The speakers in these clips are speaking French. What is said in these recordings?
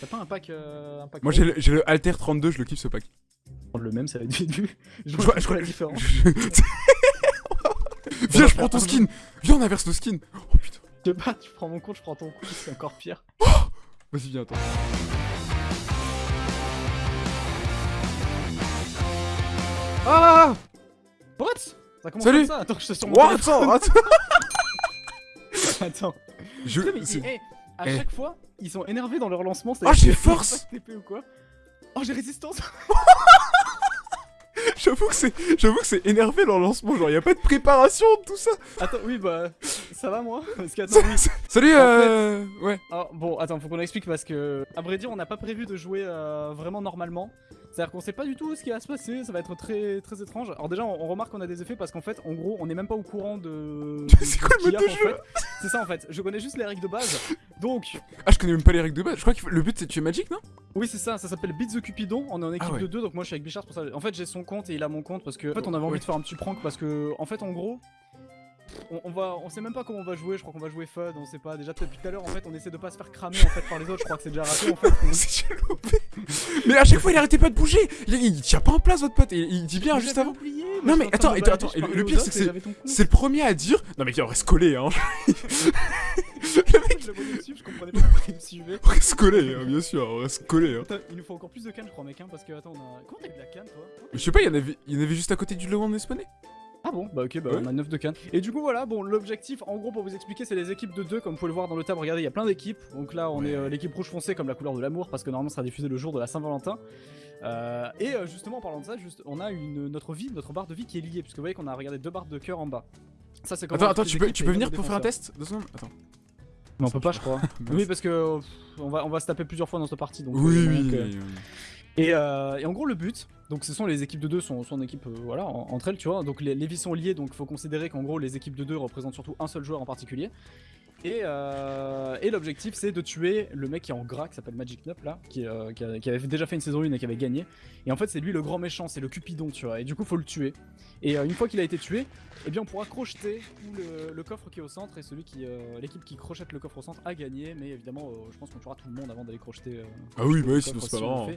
T'as pas un pack, euh, un pack Moi j'ai le, Alter 32, je le kiffe ce pack. prendre le même, ça va être vite vu. Je vois, je je la différence. Viens, je prends ton skin Viens, on inverse nos skins Oh putain Je sais pas, tu prends mon compte, je prends ton compte, c'est encore pire. Vas-y, viens, attends. Ah What? Ça commence Salut comme ça Attends, je suis sur mon What? téléphone. Attends Attends. Je... Putain, mais à eh. chaque fois, ils sont énervés dans leur lancement. veut j'ai force pas de TP ou quoi Oh, j'ai résistance J'avoue que c'est, j'avoue que c'est énervé leur lancement, genre y a pas de préparation de tout ça. Attends, oui, bah, ça va moi Parce que, attends, oui. Salut, En euh... ouais. Alors, bon, attends, faut qu'on explique parce que, à vrai dire, on n'a pas prévu de jouer euh, vraiment normalement. C'est-à-dire qu'on sait pas du tout ce qui va se passer, ça va être très très étrange. Alors déjà, on, on remarque qu'on a des effets parce qu'en fait, en gros, on est même pas au courant de. C'est quoi le mode de jeu. C'est ça en fait. Je connais juste les règles de base. Donc, Ah, je connais même pas les règles de base. Je crois que le but c'est de tuer Magic, non? Oui, c'est ça. Ça s'appelle Beat the Cupidon. On est en équipe Ah ouais. de deux, donc moi je suis avec Bichard pour ça. En fait, j'ai son compte et il a mon compte parce que. En fait, on avait envie Ouais. de faire un petit prank parce que, en fait, en gros. On, on va, on sait même pas comment on va jouer, je crois qu'on va jouer FUD, on sait pas. Déjà depuis tout à l'heure, en fait, on essaie de pas se faire cramer en fait par les autres, je crois que c'est déjà raté en fait. C'est. Mais à chaque fois il arrêtait pas de bouger. Il, il tient pas en place votre pote. Il, il dit bien juste avant. oublié, Non, mais attends, attends, le aux pire, c'est que c'est- le premier à dire. Non mais on reste collé, hein. Je le voyais dessus, je comprenais pas pourquoi il me suivait. On reste collé, hein, bien sûr, on reste collé. Hein. Il nous faut encore plus de cannes, je crois, mec, hein, parce que attends, on a. Comment t'as eu de la canne, toi Je sais pas, il y en avait, il y en avait juste à côté du logo on est spawné. Ah bon? Bah ok, bah Ouais. on a 9 de cannes. Et du coup, voilà, bon, l'objectif, en gros, pour vous expliquer, c'est les équipes de 2, comme vous pouvez le voir dans le tab. Regardez, il y a plein d'équipes. Donc là, on Ouais. est euh, l'équipe rouge foncé, comme la couleur de l'amour, parce que normalement, ça sera diffusé le jour de la Saint-Valentin. Euh, et euh, justement, en parlant de ça, juste, on a une, notre vie, notre barre de vie qui est liée, puisque vous voyez qu'on a regardé deux barres de cœur en bas. Ça, c'est Attends, attends, tu peux, tu peux venir pour faire un test? Deux secondes Attends. Mais on peut pas, je crois. Oui, parce que pff, on va, on va se taper plusieurs fois dans cette partie. Donc, Oui, euh, oui. euh, oui, oui. Et, euh, et en gros, le but, donc ce sont les équipes de deux, sont, sont en équipe, euh, voilà, en- entre elles, tu vois. Donc les, les vies sont liées, donc faut considérer qu'en gros, les équipes de deux représentent surtout un seul joueur en particulier. Et, euh, et l'objectif, c'est de tuer le mec qui est en gras, qui s'appelle Magic Nup, là, qui, euh, qui, a- qui avait déjà fait une saison 1 et qui avait gagné. Et en fait, c'est lui le grand méchant, c'est le Cupidon, tu vois. Et du coup, faut le tuer. Et euh, une fois qu'il a été tué, eh bien, on pourra crocheter tout le, le coffre qui est au centre. Et celui qui, l'équipe qui crochette le coffre au centre a gagné. Mais évidemment, je pense qu'on tuera tout le monde avant d'aller crocheter. Ah oui, bah oui, sinon c'est pas si on le marrant.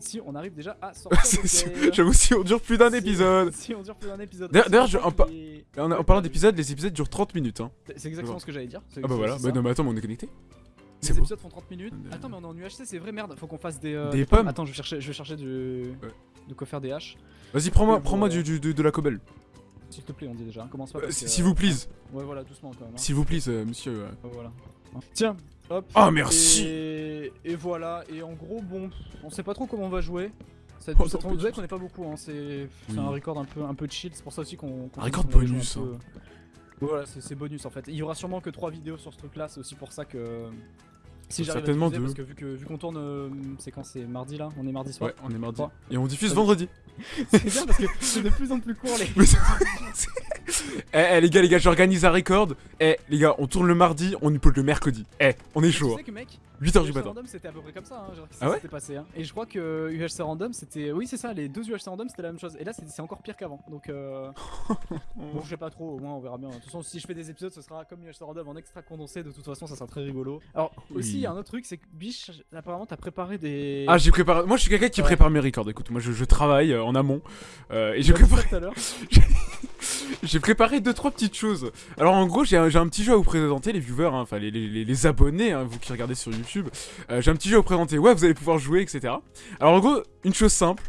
Si on arrive déjà à sortir. J'avoue, si on dure plus d'un Si- épisode. Si on dure plus d'un épisode. D'ailleurs- en parlant d'épisodes, les épisodes durent 30 minutes. Hein. C'est exactement ce que j'allais dire. Ah bah voilà, bah non, mais attends, mais on est connecté. Les épisodes font 30 minutes. Euh, Attends, mais on est en UHC, c'est vrai, merde. Faut qu'on fasse des. euh, Des pommes Attends, je vais chercher, je vais chercher du. Ouais. De quoi faire des haches. Vas-y, prends-moi prends-moi euh, du, du- de, de la cobble. S'il te plaît, on dit déjà. hein, Commence pas. Euh, parce si- que, S'il vous plaise. Ouais, voilà, doucement quand même. hein. S'il vous plaise, euh, monsieur. euh. Voilà. Hein. Tiens, hop. Ah, merci. Et... et voilà. Et en gros, bon, on sait pas trop comment on va jouer. Ça, Oh, ça tombe qu'on est pas beaucoup. Hein. C'est c'est Oui. un record un peu, un peu chill. C'est pour ça aussi qu'on. qu'on Un record qu'on avait joué bonus, hein. peu. Voilà, c'est bonus en fait. Il y aura sûrement que 3 vidéos sur ce truc là. C'est aussi pour ça que. Si j'arrive Certainement parce que vu que vu qu'on tourne, euh, c'est quand? C'est mardi là, on est mardi soir? Ouais, on est mardi. Et on diffuse vendredi. c'est bien parce que c'est de plus en plus court les. Eh, eh, les gars, les gars, j'organise un record. Eh, les gars, on tourne le mardi, on upload le mercredi. Eh, on est Tu chaud. sais que mec, 8h du matin. Random c'était à peu près comme ça, hein, genre, Ah ouais passé. Hein. Et je crois que UHC Random c'était. Oui, c'est ça, les deux UHC Random c'était la même chose. Et là c'est encore pire qu'avant. Donc euh... bon, je sais pas trop, au moins on verra bien. De toute façon, si je fais des épisodes, ce sera comme UHC Random en extra condensé. De toute façon, ça sera très rigolo. Alors, aussi, il y a un autre truc, c'est que Biche, apparemment, t'as préparé des. Ah, j'ai préparé. Moi, je suis quelqu'un qui Ouais. prépare mes records. Écoute, moi, je, je travaille euh, en amont. Euh, et j'ai préparé, j'ai préparé deux trois petites choses. Alors, en gros, j'ai un, petit jeu à vous présenter, les viewers, hein, enfin les, les- les- les abonnés, hein, vous qui regardez sur YouTube. Euh, j'ai un petit jeu à vous présenter. Ouais, vous allez pouvoir jouer, etc. Alors, en gros, une chose simple.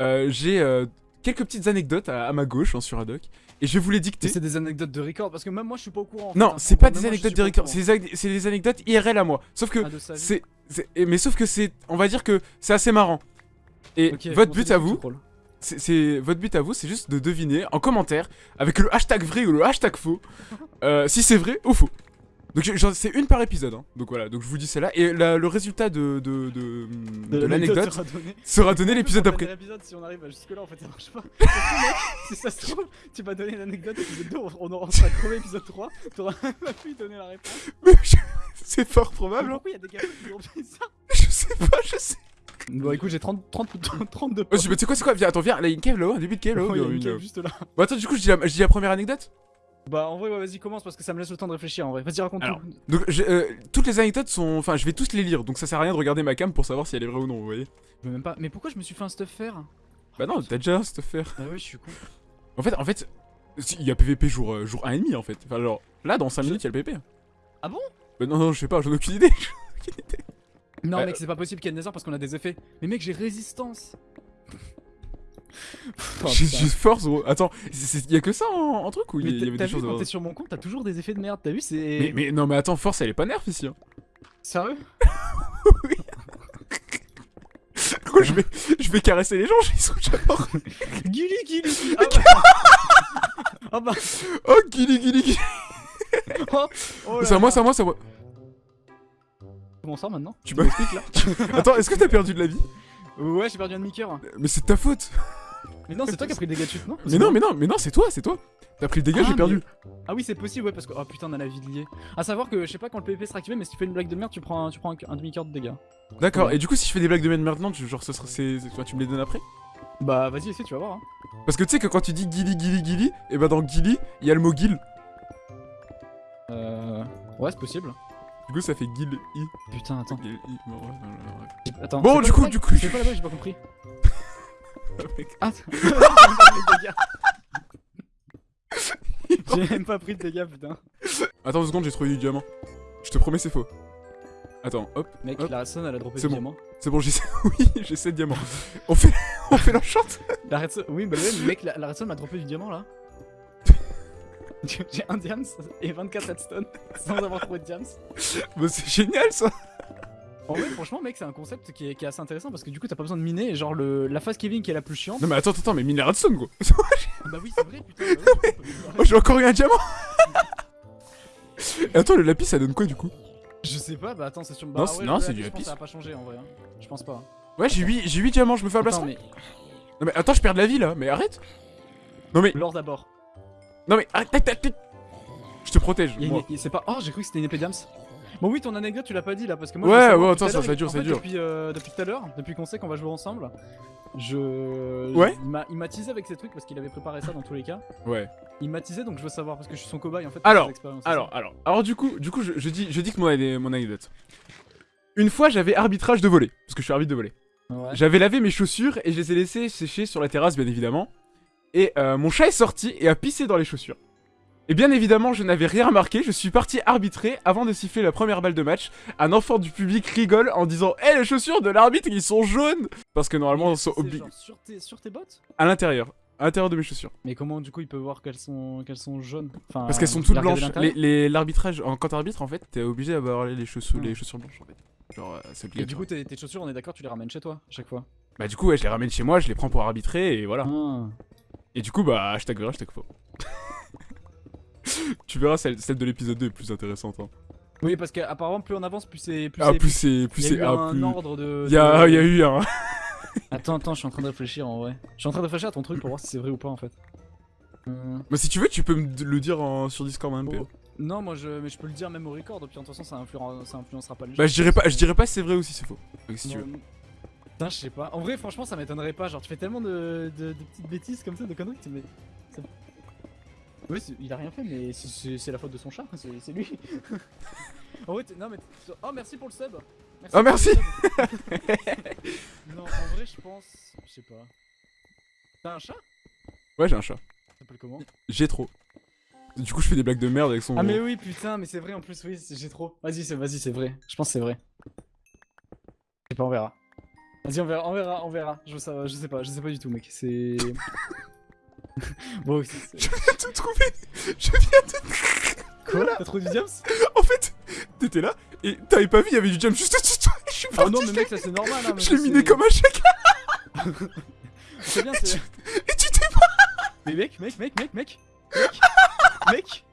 Euh, j'ai euh, quelques petites anecdotes à, à ma gauche hein, sur Haddock. Et je vais vous les dicter. c'est des anecdotes de record parce que même moi je suis pas au courant. en fait, Non, hein, c'est pas des moi, anecdotes de record, c'est des, anecdotes IRL à moi. Sauf que Ah, c'est, et- mais sauf que c'est, on va dire que c'est assez marrant. Et votre but à vous, c'est, c'est- votre but à vous, c'est juste de deviner en commentaire avec le hashtag vrai ou le hashtag faux euh, si c'est vrai ou faux. Donc c'est une par épisode, hein. donc voilà. Donc je vous dis celle-là et la- le résultat de de, de, de l'anecdote sera donné. l'épisode d'après. si on arrive jusque là, en fait, ça marche pas. Si ça se trouve, tu m'as donné l'anecdote, épisode 2, on aura on sera crevé épisode 3, t'auras même pas pu donner la réponse. Mais je- c'est fort probable. hein. Pourquoi il y a des gars qui ont fait ça Je sais pas, je sais. Bon, écoute, j'ai 30, 30, 32 Oh, je- mais tu sais quoi, c'est quoi? Viens, attends, viens, là, il y a une cave là-haut, un début de cave là-haut. Oh, il y a une cave cave. juste là. Bon, attends, du coup, je dis la, je dis la première anecdote? Bah en vrai ouais, vas-y commence parce que ça me laisse le temps de réfléchir en vrai. Vas-y raconte Alors. tout. Donc, euh, toutes les anecdotes sont. Enfin, je vais tous les lire, donc ça sert à rien de regarder ma cam pour savoir si elle est vraie ou non, vous voyez. Je veux même pas. Mais pourquoi je me suis fait un stuff faire Bah non, t'as déjà cette affaire. Bah ouais je suis con. En fait, en fait, il y a PVP jour, euh, jour 1,5 en fait. Enfin, genre, là, dans 5 Je- minutes, il y a le PVP. Ah bon? Bah non, non, je sais pas, j'en ai aucune idée. Non Euh, mec c'est pas possible qu'il y ait Nether parce qu'on a des effets. Mais mec j'ai résistance. Oh, j'ai force, gros. Attends, c'est- y a que ça en, en truc ou il y, avait des choses quand t'es sur mon compte t'as toujours des effets de merde. T'as vu c'est. mais, mais non, mais attends, force, elle est pas nerf ici. Hein. Sérieux? Gros, je vais, je vais caresser les gens, ils sont déjà morts. Gilly Gilly Ah bah. Ah bah. Oh. Oh, oh là C'est à moi, c'est à moi, c'est à moi. Comment ça maintenant? Tu me m'as- l'expliques là Attends, est-ce que t'as perdu de la vie? Ouais j'ai perdu un demi-cœur. Mais c'est de ta faute. Mais non c'est toi qui as pris le dégât de chute non Mais non, mais non, mais non, c'est toi, c'est toi. T'as pris le dégât, Ah, j'ai perdu. Ah oui c'est possible ouais parce que oh putain on a la vie de lié. À savoir que je sais pas quand le PvP sera activé mais si tu fais une blague de merde tu prends un, tu prends un, un demi-cœur de dégâts. D'accord, Ouais. et du coup, si je fais des blagues de merde maintenant, tu, genre, ce sera, c'est, c'est- toi, tu me les donnes après Bah vas-y essaie tu vas voir hein. Parce que tu sais que quand tu dis guili, guili, guili, et bah dans guili, il y a le mot guil. Euh... Ouais c'est possible. Du coup, ça fait guil, i. Putain attends. guil, i. Bon, ouais, ouais, ouais, ouais. Attends. Bon, du coup, du coup, C'est quoi la blague j'ai pas compris. Ah j'ai même pas pris de dégâts. Putain. Attends deux secondes, j'ai trouvé du diamant. Je te promets, c'est faux. Attends, hop, Mec Hop. la redstone elle a droppé du bon. diamant. c'est bon, j'ai oui, j'ai 7 diamants. On fait, on fait l'enchant La redstone... Oui bah ouais mais mec la, la m'a droppé du diamant là. J'ai un diams et 24 redstone sans avoir trouvé de diams. Bah, c'est génial ça En vrai, franchement, mec, c'est un concept qui est, qui est assez intéressant parce que du coup, t'as pas besoin de miner. Genre, le, la phase Kevin qui est la plus chiante. Non, mais attends, attends, mais mine la redstone, gros. Ah bah oui, c'est vrai, putain. bah oui, Oh, j'ai encore eu un diamant Et Attends, le lapis, ça donne quoi du coup? Je sais pas, bah attends, c'est sur. Non, Bah, ouais, non, le c'est du Je pense lapis. que ça va pas changer en vrai. hein. Je pense pas. Ouais, j'ai 8, j'ai 8 diamants, je me fais un plastron mais. Non, mais attends, je perds de la vie là, mais arrête Non, mais, L'or d'abord. Non, mais arrête, arrête, arrête. Je te protège, C'est pas. Oh, j'ai cru que c'était une épée diams. Bon, oui, ton anecdote, tu l'as pas dit là parce que moi. Ouais, ouais, attends, ça- dure, ça dure. Depuis, euh, depuis tout à l'heure, depuis qu'on sait qu'on va jouer ensemble, je. Ouais. Il m'a- teasé avec ces trucs parce qu'il avait préparé ça dans tous les cas. Ouais. Il m'a teasé donc je veux savoir parce que je suis son cobaye en fait. Alors, Alors, alors, alors du coup, du coup, je, je dis, je dis que mon, ane- mon anecdote. Une fois, j'avais arbitrage de voler, parce que je suis arbitre de voler. Ouais. J'avais lavé mes chaussures et je les ai laissées sécher sur la terrasse, bien évidemment. Et euh, mon chat est sorti et a pissé dans les chaussures. Et bien évidemment, je n'avais rien remarqué, je suis parti arbitrer avant de siffler la première balle de match. Un enfant du public rigole en disant Eh, les chaussures de l'arbitre, ils sont jaunes Parce que normalement, ils sont obligés. sur tes, sur tes bottes? À l'intérieur. À l'intérieur de mes chaussures. Mais comment du coup il peut voir qu'elles sont qu'elles sont jaunes? Enfin, Parce qu'elles sont il toutes blanches. l'intérieur? Les- les- L'arbitrage, en- quand t'arbitres, en fait, t'es obligé d'avoir les chaussures, les chaussures blanches, en fait. Genre, euh, c'est Et du coup tes, tes chaussures on est d'accord tu les ramènes chez toi à chaque fois? Bah du coup ouais je les ramène chez moi, je les prends pour arbitrer et voilà. Ah. Et du coup bah hashtag vrai, hashtag faux. tu verras celle, celle de l'épisode 2 est plus intéressante. Hein. Oui parce qu'apparemment plus on avance plus c'est plus Ah c'est plus c'est plus Il y a c'est eu ah, un plus. ordre de. Il y a, de- il y a eu un. Attends attends je suis en train de réfléchir en vrai. Je suis en train de réfléchir à ton truc pour voir si c'est vrai ou pas en fait. Euh, Bah si tu veux tu peux me le dire en, sur Discord en MP. oh. Non moi je mais je peux le dire même au record puis de toute façon ça, influen- ça influencera pas le jeu. Bah je dirais pas, je dirais pas si c'est vrai ou si c'est faux. Donc, si tu veux. Putain, je sais pas. En vrai, franchement, ça m'étonnerait pas. Genre, tu fais tellement de, de- de petites bêtises comme ça, de conneries. tu- Mais... ça- Oui, il a rien fait, mais c'est- la faute de son chat. C'est lui. en vrai, non, mais. Oh, merci pour le sub. Oh, merci. non, en vrai, je pense. Je sais pas. T'as un chat? Ouais j'ai un chat. Ça s'appelle comment? J'ai trop. Du coup je fais des blagues de merde avec son. Ah, mais oui, putain, mais c'est vrai en plus, oui, j'ai trop. Vas-y, c'est vas-y, c'est vrai. Je pense que c'est vrai. Je sais pas, on verra. Vas-y, on verra, on verra, on verra. Je, sais- je sais pas, je sais pas du tout, mec. C'est. bon, Je viens de te trouver. Je viens de. Quoi T'as trop du diams En fait t'étais là et t'avais pas vu il y avait du jump juste au-dessus de toi. Je suis Ah non, mais mec, ça c'est normal. Hein, je ça, l'ai miné comme un chèque. C'est bien, c'est. Et tu t'es Mais mec, mec, mec, mec, mec. Mec. mec.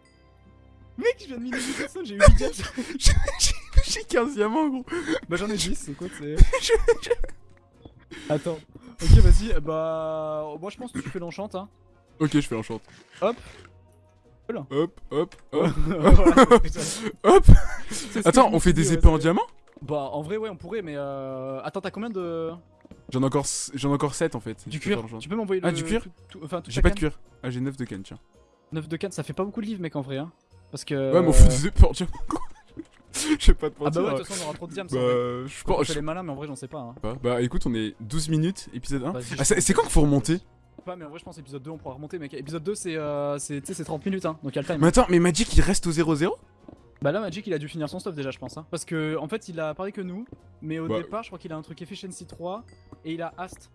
Mec, je viens de miner 10 personnes, j'ai eu 8 diams. J'ai- J'ai 15 diamants, gros. bah, j'en ai 10, c'est quoi, c'est. Attends. Ok, vas-y, bah. Moi, je pense que tu fais l'enchant, hein. Ok, je fais l'enchant. Hop. Voilà. Hop, hop, hop, Voilà, hop. Attends, on fait des ouais, épées en diamant? Bah, en vrai, ouais, on pourrait, mais euh. Attends, t'as combien de. J'en ai encore j'en encore 7 en fait. Du cuir. Tu peux m'envoyer le. Ah, du cuir tout- Enfin, J'ai pas de cuir. Ah, j'ai 9 de canne, tiens. 9 de canne, ça fait pas beaucoup de livres, mec, en vrai. Hein. Parce que. Ouais, mais on fout des épées en diamant. Je sais pas Ah mentir. bah ouais, de toute façon, on aura trop de diams. Bah, je pense. je les malins, mais en vrai, j'en sais pas. Hein. pas. Bah écoute, on est 12 minutes, épisode 1. Vas-y, Ah, c'est quand qu'il faut remonter Pas, mais en vrai, je pense épisode 2, on pourra remonter, mec. Épisode 2, c'est euh, c'est- tu sais, c'est 30 minutes, hein. Donc, il y a le time. Mais attends, mais Magic il reste au 0-0 Bah là, Magic, il a dû finir son stuff déjà, je pense. Hein. Parce que, en fait, il a parlé que nous. Mais au Bah. départ, je crois qu'il a un truc Efficiency 3. Et il a Ast.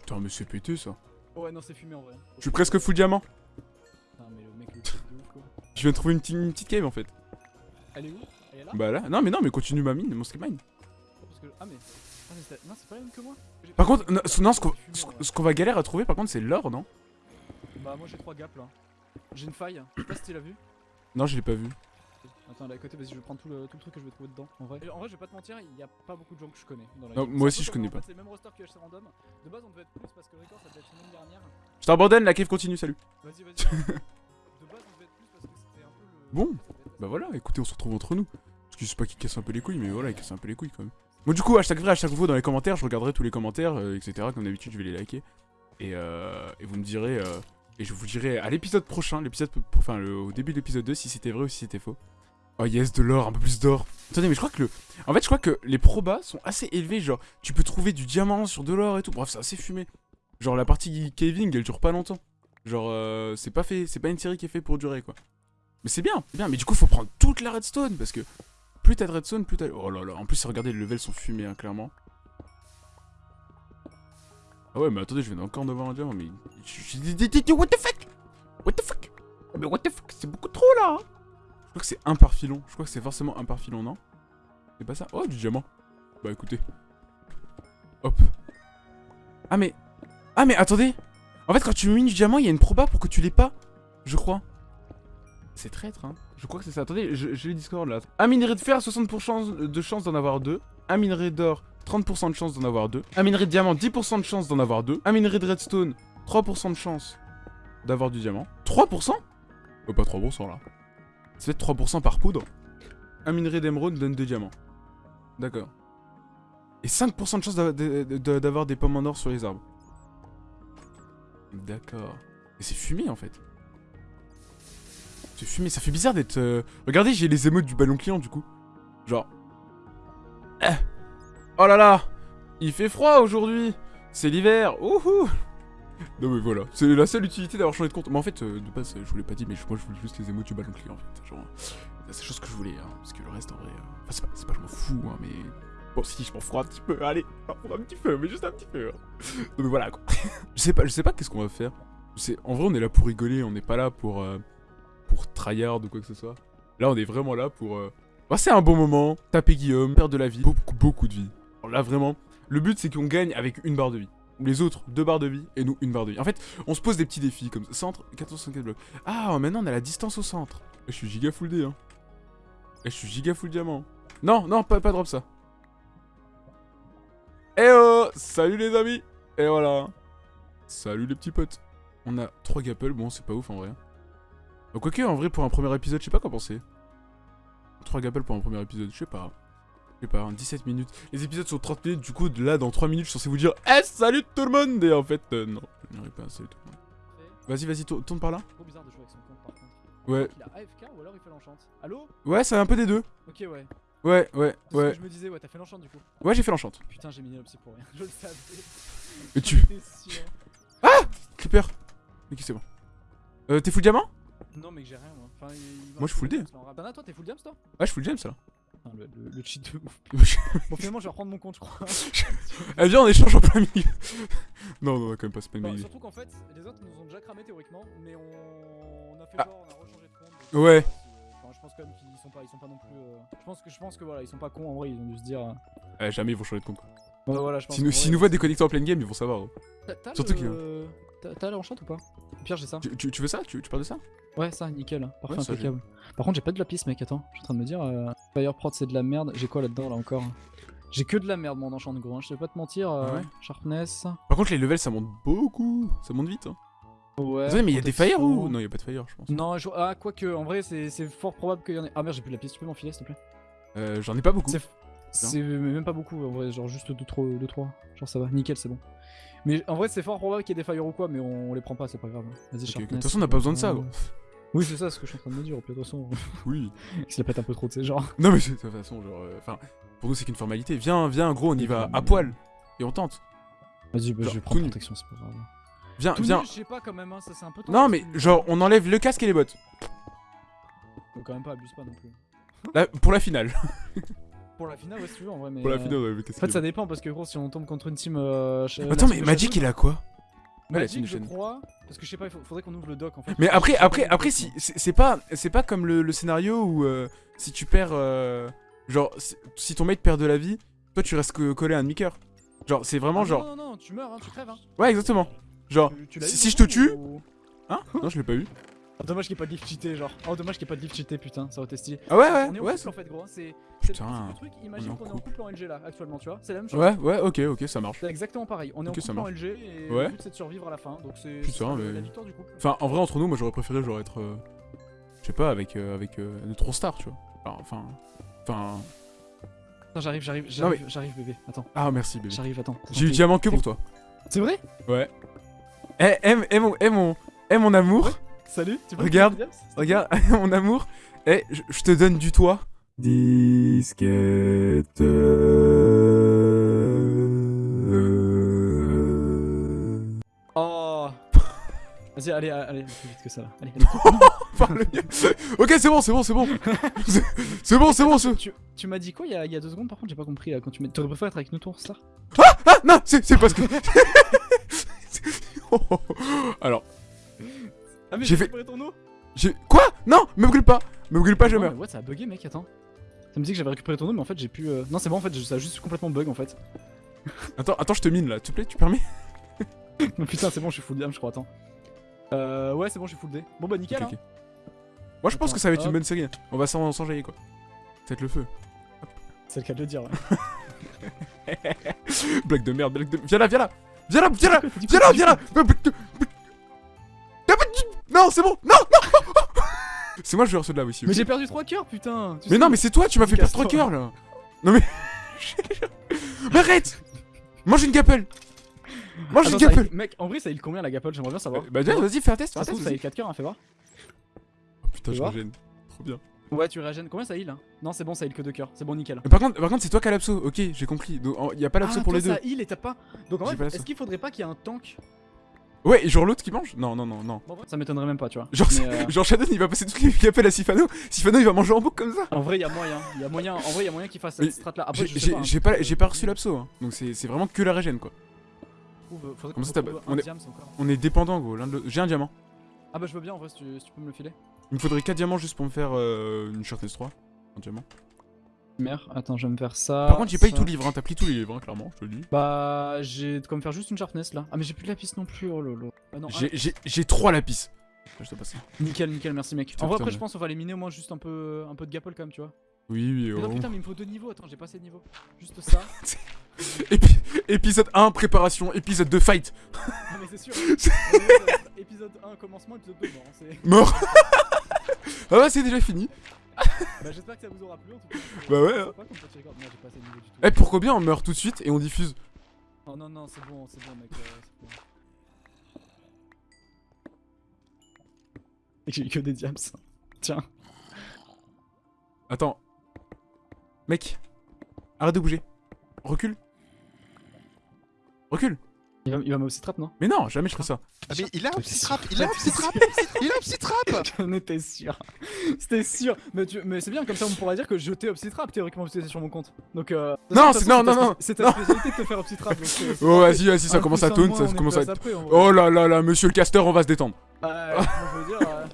Putain, mais c'est pété ça. Ouais, non, c'est fumé en vrai. Je suis presque full diamant. Putain, mais le mec, le truc de ouf, quoi. Je viens de trouver une, petite- une petite cave en fait. Elle est où? Elle est là Bah là, non mais non, mais continue ma mine, mon skill mine. Parce que... Ah, mais. Ah, mais c'est- non, c'est pas la même que moi. J'ai Par pas- contre, non, ce- non, ce qu'on ce- qu'on va galérer à trouver par contre c'est l'or, non? Bah, moi j'ai 3 gaps là. J'ai une faille. Je sais pas si tu l'as vu. Non, je l'ai pas vu. Attends, là à côté, vas-y, je vais prendre tout le, tout le truc que je vais trouver dedans. En vrai, Et en vrai, je vais pas te mentir, il y a pas beaucoup de gens que je connais. Dans la Non, moi aussi, je connais pas. C'est le même roster que HC Random. De base, on devait être plus parce que le record ça devait être semaine dernière. Je t'abandonne, la cave continue, salut. Vas-y, vas-y. de base, on devait être plus parce que c'était un peu le. Bon, Bah voilà, écoutez, on se retrouve entre nous. Parce que je sais pas qui casse un peu les couilles, mais voilà, il casse un peu les couilles quand même. Bon, du coup, hashtag vrai, hashtag faux dans les commentaires, je regarderai tous les commentaires, euh, etc. Comme d'habitude, je vais les liker. Et, euh, et vous me direz. euh, et je vous dirai à l'épisode prochain, l'épisode. Enfin, au début de l'épisode 2, si c'était vrai ou si c'était faux. Oh yes, de l'or, un peu plus d'or. Attendez, mais je crois que le. En fait, je crois que les probas sont assez élevés. Genre, tu peux trouver du diamant sur de l'or et tout. Bref, c'est assez fumé. Genre, la partie caving, elle dure pas longtemps. Genre, euh, c'est pas fait. C'est pas une série qui est faite pour durer, quoi. Mais c'est bien, c'est bien. Mais du coup, faut prendre toute la redstone parce que plus t'as de redstone, plus t'as. Oh là là. En plus, regardez, les levels sont fumés, hein, clairement. Ah ouais, mais attendez, je viens encore d'avoir un diamant, mais. What the fuck? What the fuck? Mais what the fuck? C'est beaucoup trop là hein. Je crois que c'est un par filon. Je crois que c'est forcément un par filon, non? C'est pas ça? Oh, du diamant. Bah écoutez. Hop. Ah mais. Ah mais attendez En fait, quand tu mines du diamant, il y a une proba pour que tu l'aies pas. Je crois. C'est traître, hein. Je crois que c'est ça. Attendez, j'ai le Discord là. Un minerai de fer, 60% de chance d'en avoir deux. Un minerai d'or, 30% de chance d'en avoir deux. Un minerai de diamant, 10% de chance d'en avoir deux. Un minerai de redstone, 3% de chance d'avoir du diamant. 3% Oh, pas 3% là. C'est peut-être 3% par poudre. Un minerai d'émeraude donne deux diamants. D'accord. Et 5% de chance d'a- d'a- d'a- d'avoir des pommes en or sur les arbres. D'accord. Et c'est fumé en fait. C'est fumé, ça fait bizarre d'être... euh, Regardez, j'ai les émotes du ballon client du coup. Genre... Eh. Oh là là Il fait froid aujourd'hui C'est l'hiver Ouhou Non mais voilà, c'est la seule utilité d'avoir changé de compte. Mais en fait, euh, de base, je vous l'ai pas dit, mais moi je voulais juste les émotes du ballon client en fait. Genre, c'est la seule chose que je voulais, hein, parce que le reste en vrai... euh, Enfin, c'est pas, c'est pas je m'en fous, hein, mais... Bon, si, je m'en fous un petit peu, allez, un petit peu, mais juste un petit peu. hein. Non mais voilà quoi. je sais pas, je sais pas qu'est-ce qu'on va faire. C'est En vrai, on est là pour rigoler, on n'est pas là pour... euh, pour tryhard ou quoi que ce soit. Là, on est vraiment là pour euh, passer un bon moment, taper Guillaume, perdre de la vie, beaucoup, beaucoup de vie. Là, vraiment, le but c'est qu'on gagne avec une barre de vie. Les autres, deux barres de vie, et nous, une barre de vie. En fait, on se pose des petits défis comme ça. Centre, 464 blocs. Ah, maintenant on a la distance au centre. Eh, Je suis giga full D, hein. Eh, Je suis giga full diamant. Non, non, pas, pas drop ça. Eh oh Salut les amis Et voilà Salut les petits potes On a 3 gapples, bon c'est pas ouf en vrai. Bah, Quoique en vrai pour un premier épisode, je sais pas quoi penser. 3 gapples pour un premier épisode, je sais pas. Je sais pas, hein, 17 minutes. Les épisodes sont 30 minutes, du coup de là dans 3 minutes je suis censé vous dire Eh salut tout le monde Et en fait euh, non, je n'irai pas salut tout le monde. Vas-y vas-y tour- tourne par là. Trop bizarre de jouer avec son compte par contre. Ouais. Il a AFK ou alors il fait l'enchant. Allô? Ouais c'est un peu des deux. Ok, ouais. Ouais ouais ouais. que je me disais, ouais, t'as fait l'enchant du coup. Ouais j'ai fait l'enchante. Putain, j'ai miné l'opsy pour rien. Je le savais. J'en tu... sûr. Clipper. Ok c'est bon. Euh t'es full diamant? Non, mais j'ai rien moi. Enfin, il- Moi, je full D. Diams, en rap. Dana, toi, t'es full diams toi? Ouais je full James là. Putain, le, le, le cheat de ouf. Bon, finalement, je vais reprendre mon compte, je crois. Eh viens on échange en plein milieu. non non quand même pas c'est pas une idée. surtout qu'en fait, les autres nous ont déjà cramé théoriquement, mais on, on a fait Ah. genre, on a rechangé de compte. donc, Ouais. euh, Enfin, je pense quand même qu'ils sont pas, ils sont pas non plus. euh, Je pense que, je pense que voilà, ils sont pas cons en vrai, ils ont dû se dire. euh, Eh, jamais ils vont changer de compte. quoi. Ouais, voilà, je pense. Si nous, si nous voient déconnectés en pleine game, ils vont savoir. hein. T'as- surtout le- T'as t'as l'enchant ou pas? Pire, j'ai ça. Tu, tu- tu veux ça? Tu, tu parles de ça? Ouais, ça, nickel. Parfait, Ouais, ça, impeccable. Par contre, j'ai pas de lapis, mec. Attends, je suis en train de me dire. Euh... Fire prod, c'est de la merde. J'ai quoi là-dedans, là encore? J'ai que de la merde, mon enchant de gros. Hein. Je vais pas te mentir. euh, Ah ouais? Sharpness. Par contre, les levels ça monte beaucoup. Ça monte vite. Hein. Ouais. Mais il y a des fire ou Non, il y a pas de fire, je pense. Non, je... ah, quoique, en vrai, c'est c'est fort probable qu'il y en ait. Ah merde, j'ai plus de lapis. Tu peux m'enfiler, s'il te plaît? Euh, J'en ai pas beaucoup. C'est même pas beaucoup, en vrai. Genre juste 2-3. Genre ça va. Nickel, c'est bon. Mais en vrai, c'est fort probable qu'il y ait des fire ou quoi, mais on, on les prend pas, c'est pas grave. Vas-y, Ok, ok. De toute façon, on n'a pas besoin de ça. Euh, gros. Oui, c'est ça ce que je suis en train de me dire, au pire de toute façon. Oui. Il se la pète un peu trop de ces genres. Non mais de toute façon, genre, euh, enfin, pour nous c'est qu'une formalité. Viens, viens, gros, on y va à poil et on tente. Vas-y, bah, Genre, je vais prendre protection, c'est pas grave. Viens, Tout viens. nu, je sais pas quand même, hein, ça c'est un peu Non mais genre, on enlève le casque et les bottes. Faut quand même pas, abuse pas non plus. Là, pour la finale. Pour la finale, ouais, si tu veux, en vrai, mais. Pour la euh, finale, enlève le casque. En fait, ça dépend parce que gros, si on tombe contre une team. Euh. Attends, mais Magic il a quoi? Ouais, la Magic, je crois. Parce que je sais pas, il faut- faudrait qu'on ouvre le doc en fait. Mais après, après, après, si c'est pas, c'est pas comme le, le scénario où euh, si tu perds, euh, genre, si, ton mate perd de la vie, toi tu restes co- collé à un demi-cœur. Genre, c'est vraiment Ah, genre, Non, non, non, tu meurs, hein, tu crèves. Hein. ouais, exactement. Genre, Tu- tu l'as si- je te tue- ou- hein? Non, je l'ai pas eu. Ah, dommage qu'il n'y ait pas de lift cheaté, genre. Oh, dommage qu'il n'y ait pas de lift cheaté, putain, ça aurait été stylé. Ah ouais, on est ouais, ouais. couple en fait, gros. C'est le truc. Imagine qu'on est en couple. en LG là, actuellement, tu vois. C'est la même chose. Ouais, ouais, ok, ok, ça marche. C'est exactement pareil. On est en couple en. LG et Ouais. le but c'est de survivre à la fin. Donc c'est mais- la victoire du couple. Enfin, en vrai, entre nous, moi j'aurais préféré genre être, euh, je sais pas, avec, euh, avec euh, notre star, tu vois. Alors, Enfin, enfin, Attends, j'arrive, j'arrive, j'arrive, j'arrive, bébé. Attends, ah merci bébé. j'arrive, attends. J'ai eu diamant que pour toi. C'est vrai? Ouais. Eh, mon, eh, mon, eh, mon amour. Salut, tu peux Regarde, me dire, James Regarde, mon amour, eh, je, je te donne du toit. Disquette. Oh Vas-y, allez, allez, plus vite que ça là. Allez, Parle mieux. ok, c'est bon, c'est bon, c'est bon. C'est- C'est bon, c'est bon. c'est- tu, tu m'as dit quoi il y, a, il y a deux secondes par contre j'ai pas compris là quand tu m'as t'aurais préféré être avec nous ton star Ah, non, c'est c'est parce que. Oh, oh, oh. Alors, Ah mais J'ai fait- récupéré ton eau j'ai. Quoi? Non, me brûle pas. Me brûle pas, je Non, meurs. Ouais ça a bugué mec attends Ça me dit que j'avais récupéré ton eau mais en fait j'ai pu euh, Non c'est bon en fait ça a juste complètement bug en fait Attends, attends, je te mine là, s'il te plaît, tu permets? Oh, Putain c'est bon je suis full dam je crois attends Euh ouais c'est bon je suis full D Bon bah nickel hein. Moi, je pense que ça va être une bonne série. On va s'en- s'enjailler quoi. Peut-être le feu. C'est le cas de le dire ouais. Blague de merde, blague de. Viens là, viens là Viens là, viens là Viens là, viens là Non, c'est bon Non, non C'est moi le joueur ceux de là aussi. Mais j'ai perdu 3 cœurs putain tu Mais non, mais c'est toi, tu m'as fait perdre Casse-toi. 3 cœurs là Non mais. mais arrête Mange une gapelle Mange une Attends, gapelle Mec en vrai ça heal combien la gapole j'aimerais bien savoir Bah, viens, vas-y, fais un test, fais Ça un test. ça vas-y. heal 4 cœurs hein fais voir Oh, putain, je régène. Trop bien. Ouais tu régènes combien ça heal hein Non c'est bon ça heal que 2 cœurs c'est bon nickel Mais par contre, par contre c'est toi qui as l'abso, ok, j'ai compris. Donc, en- y a pas l'abso ah, pour toi, les deux. ça heal et t'as pas Donc en fait est-ce qu'il faudrait pas qu'il y ait un tank? Ouais, et genre l'autre qui mange Non, non, non, non. Ça m'étonnerait même pas tu vois Genre, euh, genre Shadow il va passer toutes les gapelles à Sifano. Sifano il va manger en boucle comme ça. En vrai, il y a moyen. Y a moyen. En vrai, il y a moyen qu'il fasse cette strat là. Après, J'ai pas. hein. j'ai pas, reçu l'abso, hein. donc c'est vraiment que la régène quoi. Faudrait Comme ça, on est-. On est dépendant gros. J'ai un diamant. Ah bah je veux bien en vrai si tu, si tu peux me le filer. Il me faudrait 4 diamants juste pour me faire euh, une sharpness 3. Un diamant. Merde, attends, je vais me faire ça. Par contre, j'ai pas eu tout le livre, hein. t'as pris tous les livres, hein, clairement, je te le dis. Bah, j'ai de quoi me faire juste une sharpness là. Ah, mais j'ai plus de lapis non plus. Oh lolo. Ah non, J'ai- 3 lapis. Je te passe ça. nickel, nickel, merci mec. Putain, en vrai, putain, après, mais- je pense qu'on va éliminer au moins juste un peu, un peu de gapole quand même, tu vois. Oui, oui, Mais non, oh. putain, mais il me faut deux niveaux. Attends, j'ai pas assez de niveaux. Juste ça. Épi- épisode 1, préparation. Épisode 2, fight. ah, mais c'est sûr. Épisode 1, commencement, épisode 2, mort. hein, c'est- Mort. ah ouais, c'est déjà fini. Bah, j'espère que ça vous aura plu en tout cas. Bah ouais, hein. sympa comme petit record. Moi, j'ai pas assez de niveaux du tout. Eh, pourquoi bien on meurt tout de suite et on diffuse Oh non, non, c'est bon, c'est bon, mec. euh, c'est J'ai eu que des diams. Tiens. Attends. Mec. Arrête de bouger. Recule. Recule. Il va, il va m'aussi trap, non? Mais non, jamais je ferai ça. Ah mais il a un J'étais petit sûr. trap, il a un petit trap, il a un petit trap J'en étais sûr. C'était sûr. Mais, tu- mais c'est bien, comme ça on pourra dire que je t'ai upsy trap théoriquement parce que sur mon compte. Donc euh. Non, c'est- non, non, non. C'est ta spécialité de te faire upsy trap. Donc, euh, Oh, vas-y, vas-y, ça commence à moins, ça commence à. Oh là là là, monsieur le caster, on va se détendre. Moi, je veux dire. euh,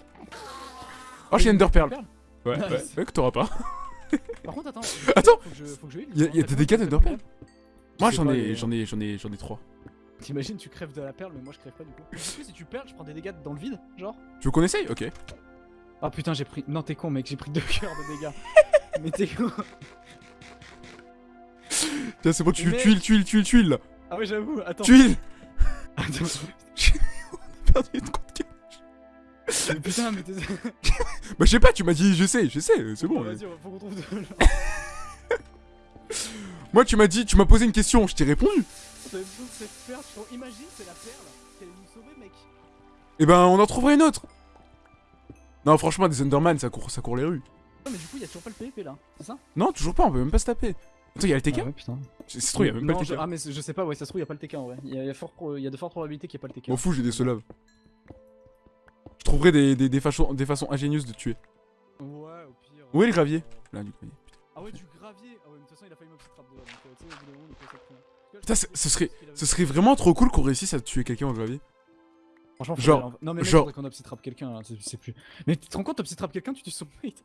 Oh, j'ai Ender Pearl. Pearl Ouais, Nice. ouais, que t'auras pas. Par contre, attends. Attends. Faut que je, faut que je heal, Y a- justement. y a T'as des dégâts d'Ender combien Moi j'en ai, j'en ai, j'en ai, j'en ai trois. T'imagines, tu crèves de la perle, mais moi je crève pas du coup. Du coup, si tu perles, je prends des dégâts dans le vide, genre. Tu veux qu'on essaye? Ok. Ah putain, j'ai pris. Non, t'es con, mec, j'ai pris deux cœurs de dégâts. mais t'es con. Tiens, c'est bon, tu Mais- tuiles, tuiles, tuiles, tuiles. Ah ouais, j'avoue, attends. Tuiles Attends. Perdu une compte. Mais putain, mais t'es. Bah, je sais pas, tu m'as dit, je sais, je sais, c'est bon. Vas-y, faut qu'on trouve de. Moi, tu m'as dit, tu m'as posé une question, je t'ai répondu. De cette perle. Imagine, c'est la perle qui allait nous sauver, mec. Et ben, on en trouverait une autre. Non, franchement, des Enderman, ça court, ça court les rues. Non, mais du coup, il y a toujours pas le PvP là, c'est ça? Non, toujours pas, on peut même pas se taper. Attends, il y a le TK Ah ouais, putain. C'est il y a même Non, pas le je- TK. Ah, mais je sais pas, ouais, ça se trouve, il y a pas le TK en vrai. Il y pro- il y a de fortes probabilités qu'il y ait pas le TK. M'en fous, j'ai des solaves. Je trouverai des, des, des, façons, des façons ingénieuses de tuer. Ouais, au pire. Où est le gravier? Là, du gravier. Ah ouais, du gravier. Ah ouais, mais de toute façon, il a failli m'obstruer trap déjà. Donc, euh, tu sais, au bout d'un moment, il peut. Putain, ce- serait- Ce serait vraiment trop cool qu'on réussisse à tuer quelqu'un au gravier. Franchement, faut genre- aller en- Non, mais mec, genre- faudrait qu'on obsitrap quelqu'un là, c'est- plus. Mais tu te rends compte, t'obsitrap quelqu'un, tu tues son mate.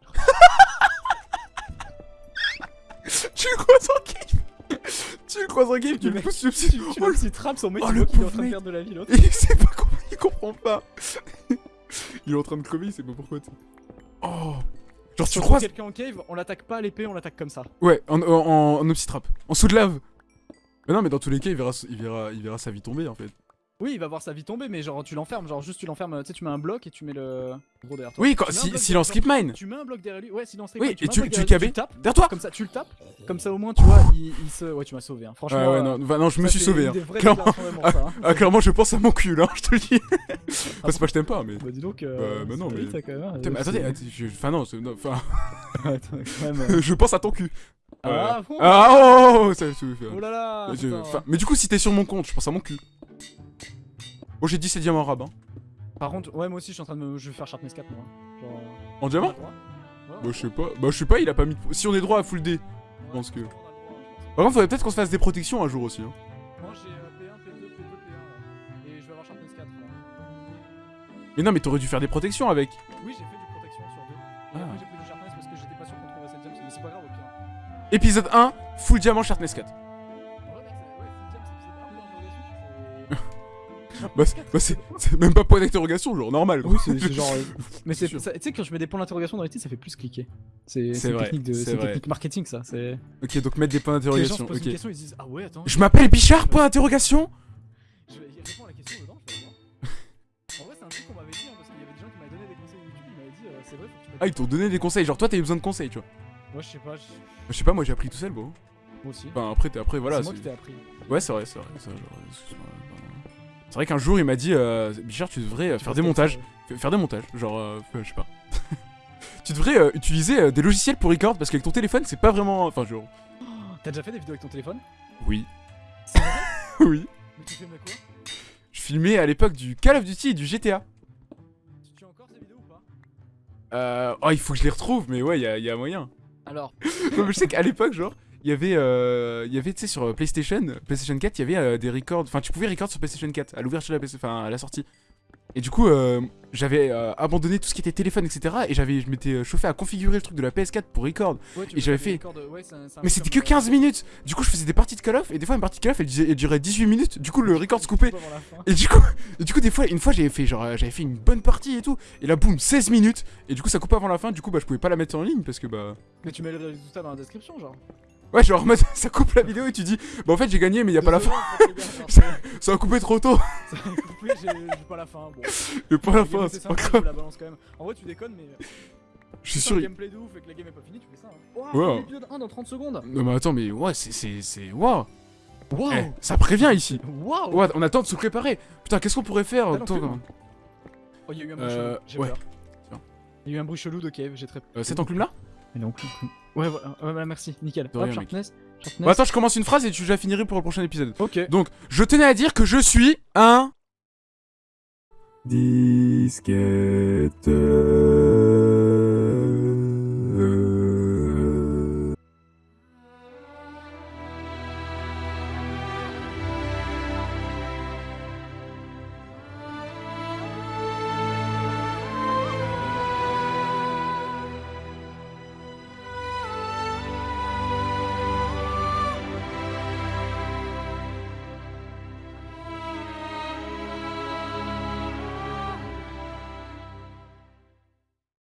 tu le croises en game Tu le croises en game, tu Le pousses Tu, sur tu Oh, le- l'obsitrap, son mate, oh, le qu'il est en train de mec. perdre de la vie l'autre. Il sait pas comment, il comprend pas. il est en train de crever, il sait pas pourquoi. Oh Genre Si tu croises quelqu'un en cave, on l'attaque pas à l'épée, on l'attaque comme ça. Ouais, en, en, en, en obsitrap. En sous de lave. Mais non, mais dans tous les cas, il verra, il verra, il verra sa vie tomber en fait. Oui, il va voir sa vie tomber, mais genre tu l'enfermes, genre juste tu l'enfermes, tu sais, tu mets un bloc et tu mets le gros derrière toi. Oui, quand, Tu si, s'il en skip mine. Tu mets un bloc derrière lui, ouais, silence Oui, et mets un tu- bloc tu derrière lui, cabais le tapes, Derrière toi comme ça, tu le tapes, comme ça au moins tu vois, il, il se. Ouais, tu m'as sauvé, hein. franchement. Ouais, ouais, euh, non, bah, non, je me suis sauvé. Hein. Clairement. ça, hein. Ah, clairement, je pense à mon cul là, je te le dis. C'est pas que je t'aime pas, mais. Bah dis donc, Bah, euh, bah non, mais- quand même, hein. Mais attendez, enfin non, non, enfin, Attends, quand même, euh. je pense à ton cul. Ah, bon Ah, oh, oh, oh, ça, ça, ça- Oh là là je- enfin, mais du coup, si t'es sur mon compte, je pense à mon cul. Oh, j'ai 17 diamants arabes. Hein. Par contre, ouais, moi aussi je suis en train de me. Je vais faire Sharpness 4 moi. Genre. En diamant Ouais. Bah, je sais pas. Bah, je sais pas, il a pas mis. de- Si on est droit à full D. pense que- Par contre, faudrait peut-être qu'on se fasse des protections un jour aussi. Hein. Moi j'ai euh, P1, P2, P2, P1 là. Et je vais avoir Sharpness 4 là. Mais non, mais t'aurais dû faire des protections avec. Oui, j'ai fait Épisode 1, full diamant Sharpness 4. En vrai, mec, c'est. Ouais, full gemme, c'est épisode 1 pour l'interrogation. Bah, c'est- bah, même pas point d'interrogation, genre normal. Oui, c'est genre. euh, Mais c'est. Tu sais, quand je mets des points d'interrogation dans les titres, ça fait plus cliquer. C'est technique de. technique marketing ça. C'est. Ok, donc mettre des points d'interrogation. Ok. question, ils se disent Ah ouais, attends. Je m'appelle Bichard, point d'interrogation Je vais répondre à la question dedans, je vais voir. En vrai, c'est un truc qu'on m'avait dit hein, parce qu'il y avait des gens qui m'avaient donné des conseils YouTube. Ils m'avaient dit euh, C'est vrai, faut que tu. Ah, ils t'ont donné des conseils. Genre, toi, t'as eu besoin de conseils, tu vois. Moi, je sais pas, je- sais pas, moi j'ai appris tout seul, bon. moi aussi. Enfin, après, t'es- après voilà. c'est moi qui t'ai appris. Ouais, c'est vrai, c'est vrai. C'est vrai, genre, excuse-moi, pardon. C'est vrai qu'un jour il m'a dit euh, Bichard, tu devrais euh, faire des montages. Faire des montages, genre, euh, je sais pas. tu devrais euh, utiliser euh, des logiciels pour record parce qu'avec ton téléphone, c'est pas vraiment. Enfin, genre. T'as déjà fait des vidéos avec ton téléphone? Oui. Vrai? Oui. Mais tu filmais quoi? Je filmais à l'époque du Call of Duty et du GTA. Tu tues encore ces vidéos ou pas? Euh. Oh, il faut que je les retrouve, mais ouais, il y a, y a moyen. Non, mais je sais qu'à l'époque, genre. Il y avait, euh, avait, tu sais, sur euh, PlayStation, PlayStation 4, il y avait euh, des records. Enfin, tu pouvais record sur PlayStation 4 à l'ouverture de la enfin à la sortie. Et du coup, euh, j'avais euh, abandonné tout ce qui était téléphone, etc. Et j'avais, je m'étais euh, chauffé à configurer le truc de la PS4 pour record. ouais, Et j'avais fait- ouais, un- Mais c'était que comme, euh, 15 minutes. Du coup, je faisais des parties de Call of. Et des fois, une partie de Call of, elle, durait 18 minutes. Du coup, le record se coupait. Et du coup, et du coup, des fois, une fois, j'avais fait genre, euh, j'avais fait une bonne partie et tout. Et là, boum, 16 minutes. Et du coup, ça coupe avant la fin. Du coup, bah, je pouvais pas la mettre en ligne parce que bah. Mais tu mets le résultat dans la description, genre. Ouais, genre en mode, ça coupe la vidéo et tu dis, bah en fait, j'ai gagné, mais y a pas la fin. Ça a coupé trop tôt. ça a coupé, j'ai j'ai pas la fin. Bon. Mais pas la fin, c'est pas grave. la balance quand même. En vrai, tu déconnes, mais. Je suis sûr. il- gameplay de ouf et que la game est pas finie, tu fais ça. Hein. Ouais. Wow, l'épisode 1 dans 30 secondes. Non, mais attends, mais ouais, c'est. c'est- C'est. Waouh. Waouh. Eh, ça prévient ici. Waouh. Ouais, on attend de se préparer. Putain, qu'est-ce qu'on pourrait faire Attends, l'enclume Oh, il y a eu un bruit Euh, chelou. J'ai ouais. peur. Il y a eu un bruit chelou de cave, j'ai très euh, Cette enclume là? Clou, clou. Ouais, voilà, ouais, voilà, merci, nickel. De Hop, rien, mec. sharpness, sharpness. Bon, attends, je commence une phrase et tu la finirai pour le prochain épisode. Ok. Donc, je tenais à dire que je suis un. Disquette.